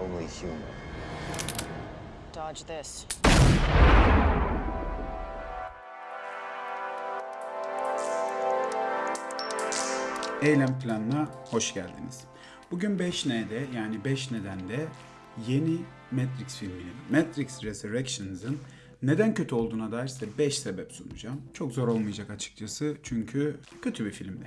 only human. Dodge this. Eylem planına hoş geldiniz. Bugün 5N'de yani 5 nedende yeni Matrix filminin, Matrix Resurrections'ın neden kötü olduğuna dair size 5 sebep sunacağım. Çok zor olmayacak açıkçası çünkü kötü bir filmdi.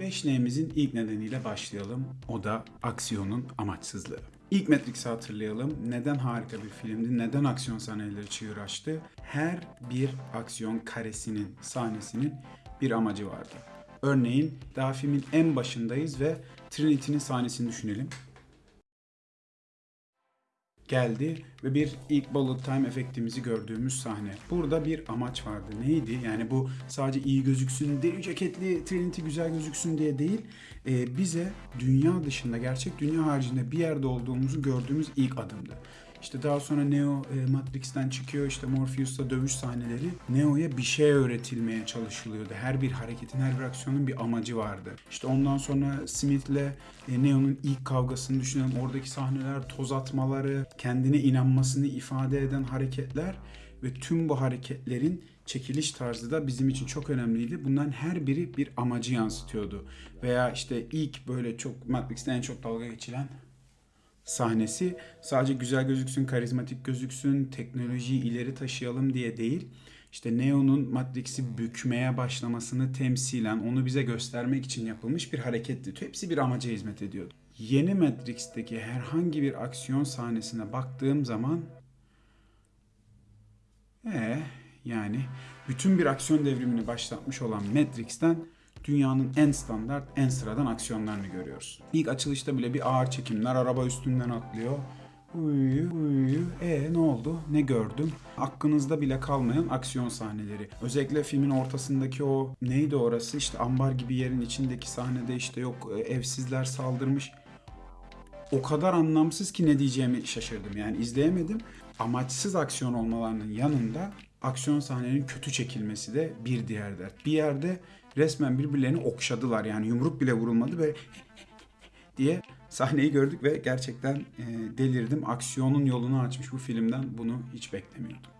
5N'mizin ilk nedeniyle başlayalım. O da aksiyonun amaçsızlığı. İlk Matrix'i hatırlayalım. Neden harika bir filmdi? Neden aksiyon sahneleri çığır açtı? Her bir aksiyon karesinin, sahnesinin bir amacı vardı. Örneğin daha filmin en başındayız ve Trinity'nin sahnesini düşünelim. Geldi ve bir ilk bullet time efektimizi gördüğümüz sahne. Burada bir amaç vardı. Neydi? Yani bu sadece iyi gözüksün, deri ceketli Trinity güzel gözüksün diye değil. e, bize dünya dışında, gerçek dünya haricinde bir yerde olduğumuzu gördüğümüz ilk adımdı. İşte daha sonra Neo e, Matrix'ten çıkıyor. İşte Morpheus'la dövüş sahneleri. Neo'ya bir şey öğretilmeye çalışılıyordu. Her bir hareketin, her bir aksiyonun bir amacı vardı. İşte ondan sonra Smith'le e, Neo'nun ilk kavgasını düşünelim. Oradaki sahneler, toz atmaları, kendine inanmasını ifade eden hareketler ve tüm bu hareketlerin çekiliş tarzı da bizim için çok önemliydi. Bunların her biri bir amacı yansıtıyordu. Veya işte ilk böyle çok Matrix'te en çok dalga geçilen sahnesi sadece güzel gözüksün, karizmatik gözüksün, teknolojiyi ileri taşıyalım diye değil. İşte Neo'nun Matrix'i bükmeye başlamasını temsilen onu bize göstermek için yapılmış bir hareketti. Hepsi bir amaca hizmet ediyordu. Yeni Matrix'teki herhangi bir aksiyon sahnesine baktığım zaman ee, yani bütün bir aksiyon devrimini başlatmış olan Matrix'ten dünyanın en standart, en sıradan aksiyonlarını görüyoruz. İlk açılışta bile bir ağır çekimler, araba üstünden atlıyor. Uyu, uyu. E ne oldu? Ne gördüm? Aklınızda bile kalmayan aksiyon sahneleri. Özellikle filmin ortasındaki o neydi orası? İşte ambar gibi yerin içindeki sahnede işte yok e, evsizler saldırmış o kadar anlamsız ki ne diyeceğimi şaşırdım. Yani izleyemedim. Amaçsız aksiyon olmalarının yanında aksiyon sahnelerinin kötü çekilmesi de bir diğer dert. Bir yerde resmen birbirlerini okşadılar. Yani yumruk bile vurulmadı ve diye sahneyi gördük ve gerçekten e, delirdim. Aksiyonun yolunu açmış bu filmden bunu hiç beklemiyordum.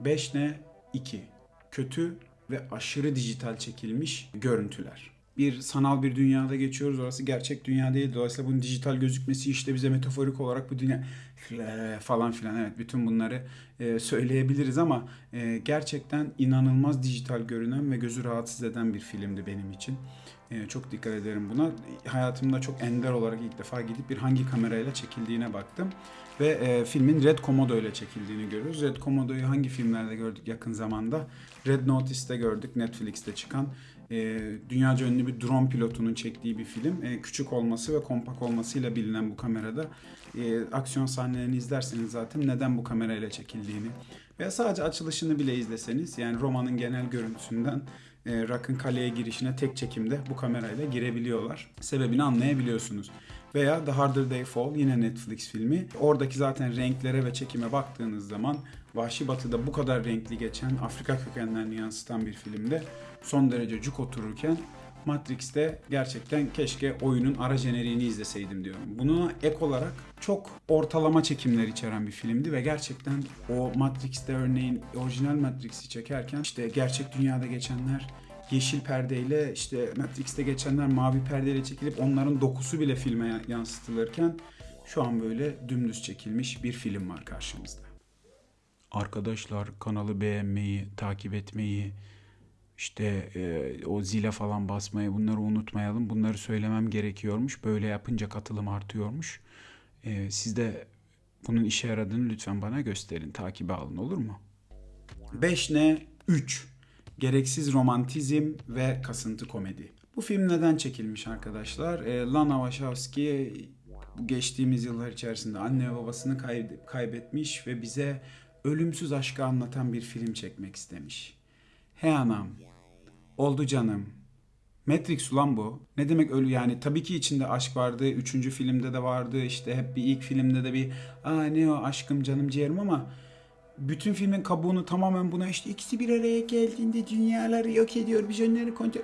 5 ne? 2. Kötü ve aşırı dijital çekilmiş görüntüler. Bir sanal bir dünyada geçiyoruz. Orası gerçek dünya değil. Dolayısıyla bunun dijital gözükmesi işte bize metaforik olarak bu dünya falan filan evet bütün bunları e, söyleyebiliriz ama e, gerçekten inanılmaz dijital görünen ve gözü rahatsız eden bir filmdi benim için. E, çok dikkat ederim buna. Hayatımda çok ender olarak ilk defa gidip bir hangi kamerayla çekildiğine baktım. Ve e, filmin Red Komodo ile çekildiğini görüyoruz. Red Komodo'yu hangi filmlerde gördük yakın zamanda? Red Notice'te gördük, Netflix'te çıkan. E, dünyaca ünlü bir drone pilotunun çektiği bir film. E, küçük olması ve kompak olmasıyla bilinen bu kamerada e, aksiyon sahnelerini izlerseniz zaten neden bu kamerayla çekildiğini veya sadece açılışını bile izleseniz yani romanın genel görüntüsünden e, Rock'ın kaleye girişine tek çekimde bu kamerayla girebiliyorlar. Sebebini anlayabiliyorsunuz. Veya The Harder They Fall yine Netflix filmi. Oradaki zaten renklere ve çekime baktığınız zaman Vahşi Batı'da bu kadar renkli geçen Afrika kökenlerini yansıtan bir filmde son derece cuk otururken Matrix'te gerçekten keşke oyunun ara jeneriğini izleseydim diyorum. Buna ek olarak çok ortalama çekimler içeren bir filmdi ve gerçekten o Matrix'te örneğin orijinal Matrix'i çekerken işte gerçek dünyada geçenler yeşil perdeyle işte Matrix'te geçenler mavi perdeyle çekilip onların dokusu bile filme yansıtılırken şu an böyle dümdüz çekilmiş bir film var karşımızda. Arkadaşlar kanalı beğenmeyi, takip etmeyi, işte e, o zile falan basmayı bunları unutmayalım. Bunları söylemem gerekiyormuş. Böyle yapınca katılım artıyormuş. E, siz de bunun işe yaradığını lütfen bana gösterin. Takibe alın olur mu? 5 ne? 3. Gereksiz romantizm ve kasıntı komedi. Bu film neden çekilmiş arkadaşlar? E, Lana Wachowski geçtiğimiz yıllar içerisinde anne ve babasını kay- kaybetmiş ve bize ölümsüz aşkı anlatan bir film çekmek istemiş. He anam. Oldu canım. Matrix ulan bu. Ne demek ölü yani tabii ki içinde aşk vardı. Üçüncü filmde de vardı. işte hep bir ilk filmde de bir aa ne o aşkım canım ciğerim ama bütün filmin kabuğunu tamamen buna işte ikisi bir araya geldiğinde dünyaları yok ediyor, vizyonları kontrol...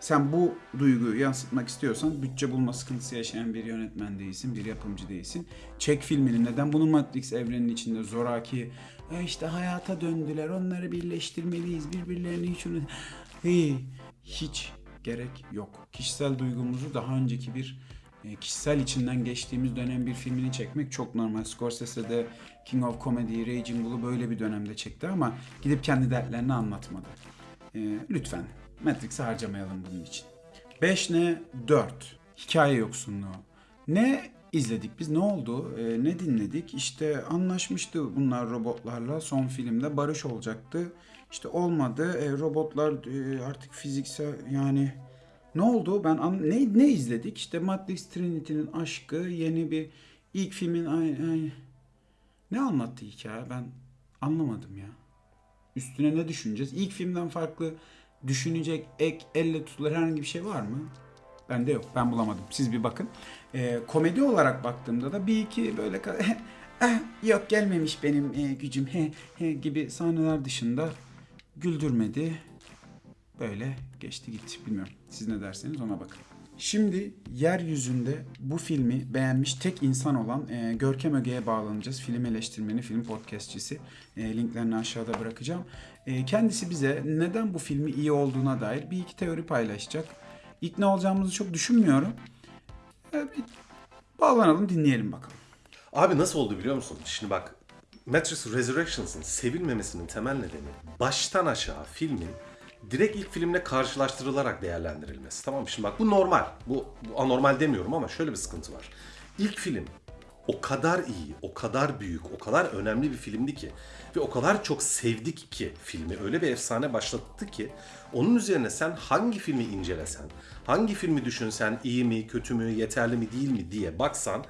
Sen bu duyguyu yansıtmak istiyorsan bütçe bulma sıkıntısı yaşayan bir yönetmen değilsin, bir yapımcı değilsin. Çek filmini neden bunu Matrix evreninin içinde zoraki e işte hayata döndüler onları birleştirmeliyiz birbirlerini hiç unut... Hey, hiç gerek yok. Kişisel duygumuzu daha önceki bir e, kişisel içinden geçtiğimiz dönem bir filmini çekmek çok normal. Scorsese de King of Comedy, Raging Bull'u böyle bir dönemde çekti ama gidip kendi dertlerini anlatmadı. E, lütfen Matrix'i harcamayalım bunun için. 5 ne? 4. Hikaye yoksunluğu. Ne izledik biz? Ne oldu? E, ne dinledik? İşte anlaşmıştı bunlar robotlarla. Son filmde barış olacaktı. İşte olmadı. E, robotlar e, artık fiziksel yani ne oldu? Ben an- ne ne izledik? İşte Matrix Trinity'nin aşkı, yeni bir ilk filmin ay, ay- ne anlattı hikaye? Ben anlamadım ya. Üstüne ne düşüneceğiz? İlk filmden farklı düşünecek ek, elle tutulur herhangi bir şey var mı? Bende yok. Ben bulamadım. Siz bir bakın. Ee, komedi olarak baktığımda da bir iki böyle "Ah, yok gelmemiş benim e, gücüm he, he gibi sahneler dışında güldürmedi. Böyle geçti gitti. Bilmiyorum. Siz ne derseniz ona bakın. Şimdi yeryüzünde bu filmi beğenmiş tek insan olan e, Görkem Öge'ye bağlanacağız. Film eleştirmeni, film podcastçisi. E, linklerini aşağıda bırakacağım. E, kendisi bize neden bu filmi iyi olduğuna dair bir iki teori paylaşacak. İkna olacağımızı çok düşünmüyorum. E, bağlanalım dinleyelim bakalım. Abi nasıl oldu biliyor musun? Şimdi bak Matrix Resurrections'ın sevilmemesinin temel nedeni baştan aşağı filmin direkt ilk filmle karşılaştırılarak değerlendirilmesi. Tamam mı? Şimdi bak bu normal. Bu, bu anormal demiyorum ama şöyle bir sıkıntı var. İlk film o kadar iyi, o kadar büyük, o kadar önemli bir filmdi ki ve o kadar çok sevdik ki filmi öyle bir efsane başlattı ki onun üzerine sen hangi filmi incelesen, hangi filmi düşünsen iyi mi, kötü mü, yeterli mi, değil mi diye baksan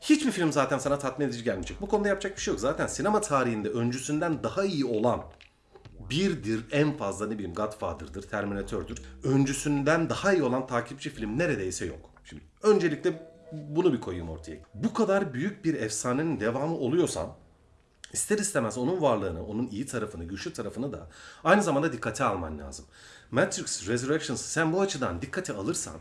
hiçbir film zaten sana tatmin edici gelmeyecek. Bu konuda yapacak bir şey yok. Zaten sinema tarihinde öncüsünden daha iyi olan birdir en fazla ne bileyim Godfather'dır, Terminator'dur. Öncüsünden daha iyi olan takipçi film neredeyse yok. Şimdi öncelikle bunu bir koyayım ortaya. Bu kadar büyük bir efsanenin devamı oluyorsan ister istemez onun varlığını, onun iyi tarafını, güçlü tarafını da aynı zamanda dikkate alman lazım. Matrix Resurrections sen bu açıdan dikkate alırsan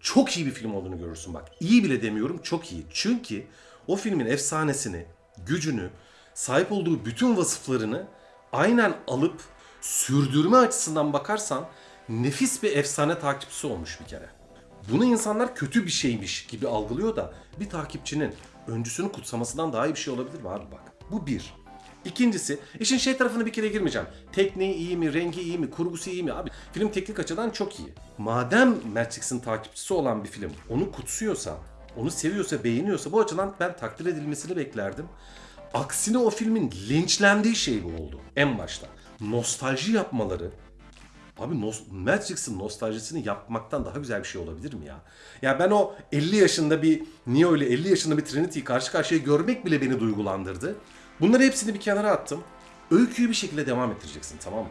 çok iyi bir film olduğunu görürsün bak. İyi bile demiyorum çok iyi. Çünkü o filmin efsanesini, gücünü, sahip olduğu bütün vasıflarını aynen alıp sürdürme açısından bakarsan nefis bir efsane takipçisi olmuş bir kere. Bunu insanlar kötü bir şeymiş gibi algılıyor da bir takipçinin öncüsünü kutsamasından daha iyi bir şey olabilir mi abi bak. Bu bir. İkincisi, işin şey tarafına bir kere girmeyeceğim. Tekniği iyi mi, rengi iyi mi, kurgusu iyi mi? Abi film teknik açıdan çok iyi. Madem Matrix'in takipçisi olan bir film onu kutsuyorsa, onu seviyorsa, beğeniyorsa bu açıdan ben takdir edilmesini beklerdim. Aksine o filmin linçlendiği şey bu oldu en başta. Nostalji yapmaları, Abi nos- Matrix'in nostaljisini yapmaktan daha güzel bir şey olabilir mi ya? Ya ben o 50 yaşında bir Neo ile 50 yaşında bir Trinity'yi karşı karşıya görmek bile beni duygulandırdı. Bunları hepsini bir kenara attım. Öyküyü bir şekilde devam ettireceksin tamam mı?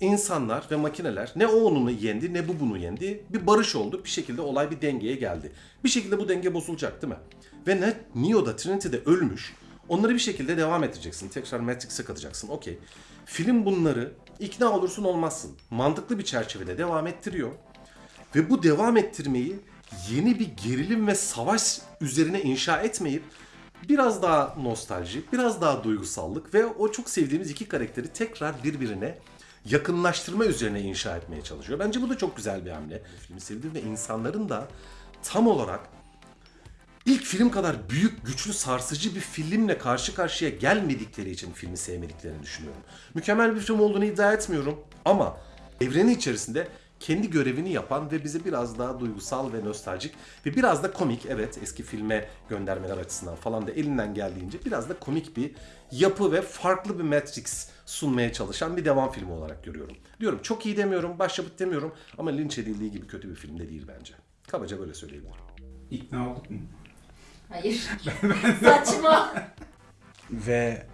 İnsanlar ve makineler ne o onu yendi ne bu bunu yendi. Bir barış oldu. Bir şekilde olay bir dengeye geldi. Bir şekilde bu denge bozulacak değil mi? Ve ne Neo'da Trinity'de ölmüş. Onları bir şekilde devam ettireceksin. Tekrar Matrix'e katacaksın. Okey. Film bunları ikna olursun olmazsın. Mantıklı bir çerçevede devam ettiriyor. Ve bu devam ettirmeyi yeni bir gerilim ve savaş üzerine inşa etmeyip biraz daha nostalji, biraz daha duygusallık ve o çok sevdiğimiz iki karakteri tekrar birbirine yakınlaştırma üzerine inşa etmeye çalışıyor. Bence bu da çok güzel bir hamle. Filmi sevdim ve insanların da tam olarak ilk film kadar büyük, güçlü, sarsıcı bir filmle karşı karşıya gelmedikleri için filmi sevmediklerini düşünüyorum. Mükemmel bir film olduğunu iddia etmiyorum ama evreni içerisinde kendi görevini yapan ve bize biraz daha duygusal ve nostaljik ve biraz da komik evet eski filme göndermeler açısından falan da elinden geldiğince biraz da komik bir yapı ve farklı bir Matrix sunmaya çalışan bir devam filmi olarak görüyorum. Diyorum çok iyi demiyorum, başyapıt demiyorum ama linç edildiği gibi kötü bir film de değil bence. Kabaca böyle söyleyebilirim. İkna olduk mu? Hayır. Saçma. Ve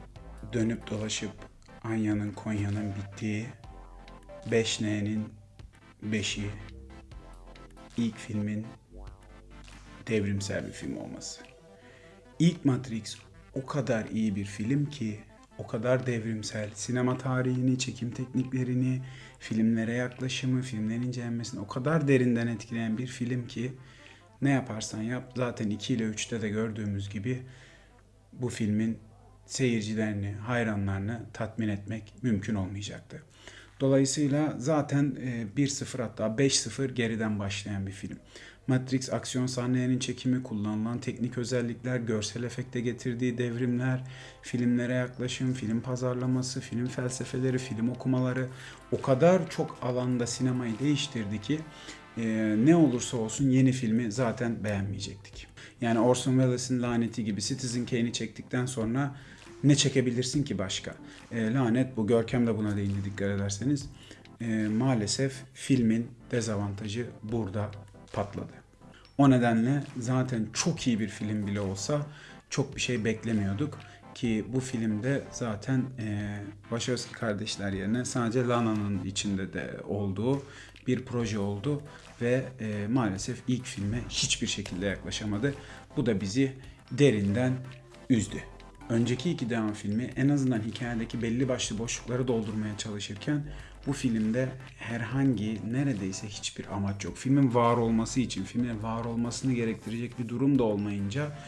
dönüp dolaşıp Anya'nın Konya'nın bittiği 5N'nin 5'i ilk filmin devrimsel bir film olması. İlk Matrix o kadar iyi bir film ki o kadar devrimsel. Sinema tarihini, çekim tekniklerini, filmlere yaklaşımı, filmlerin incelenmesini o kadar derinden etkileyen bir film ki ne yaparsan yap zaten 2 ile 3'te de gördüğümüz gibi bu filmin seyircilerini, hayranlarını tatmin etmek mümkün olmayacaktı. Dolayısıyla zaten e, 1-0 hatta 5-0 geriden başlayan bir film. Matrix aksiyon sahnelerinin çekimi, kullanılan teknik özellikler, görsel efekte getirdiği devrimler, filmlere yaklaşım, film pazarlaması, film felsefeleri, film okumaları o kadar çok alanda sinemayı değiştirdi ki e, ne olursa olsun yeni filmi zaten beğenmeyecektik. Yani Orson Welles'in laneti gibi Citizen Kane'i çektikten sonra ne çekebilirsin ki başka? E, lanet bu. Görkem de buna değindi dikkat ederseniz. E, maalesef filmin dezavantajı burada patladı. O nedenle zaten çok iyi bir film bile olsa çok bir şey beklemiyorduk. Ki bu filmde zaten e, Wachowski kardeşler yerine sadece Lana'nın içinde de olduğu bir proje oldu. Ve e, maalesef ilk filme hiçbir şekilde yaklaşamadı. Bu da bizi derinden üzdü. Önceki iki devam filmi en azından hikayedeki belli başlı boşlukları doldurmaya çalışırken bu filmde herhangi neredeyse hiçbir amaç yok. Filmin var olması için, filmin var olmasını gerektirecek bir durum da olmayınca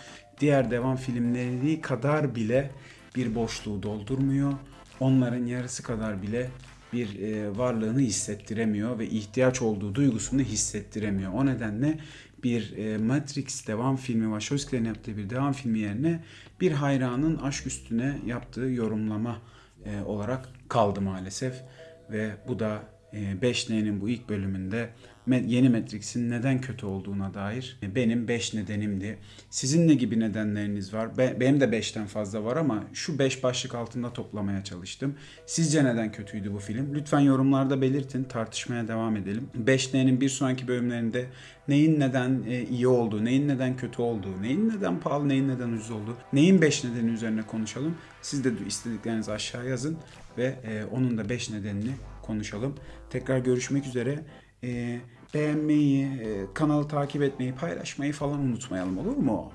diğer devam filmleri kadar bile bir boşluğu doldurmuyor. Onların yarısı kadar bile bir e, varlığını hissettiremiyor ve ihtiyaç olduğu duygusunu hissettiremiyor. O nedenle bir e, Matrix devam filmi, Wachowski'lerin yaptığı bir devam filmi yerine bir hayranın aşk üstüne yaptığı yorumlama e, olarak kaldı maalesef. Ve bu da e, 5N'nin bu ilk bölümünde yeni Matrix'in neden kötü olduğuna dair e, benim 5 nedenimdi. Sizin ne gibi nedenleriniz var? Be- benim de 5'ten fazla var ama şu 5 başlık altında toplamaya çalıştım. Sizce neden kötüydü bu film? Lütfen yorumlarda belirtin, tartışmaya devam edelim. 5N'nin bir sonraki bölümlerinde neyin neden e, iyi olduğu, neyin neden kötü olduğu, neyin neden pahalı, neyin neden ucuz olduğu, neyin 5 nedeni üzerine konuşalım. Siz de istediklerinizi aşağı yazın ve e, onun da 5 nedenini konuşalım. Tekrar görüşmek üzere. E, beğenmeyi, e, kanalı takip etmeyi, paylaşmayı falan unutmayalım olur mu?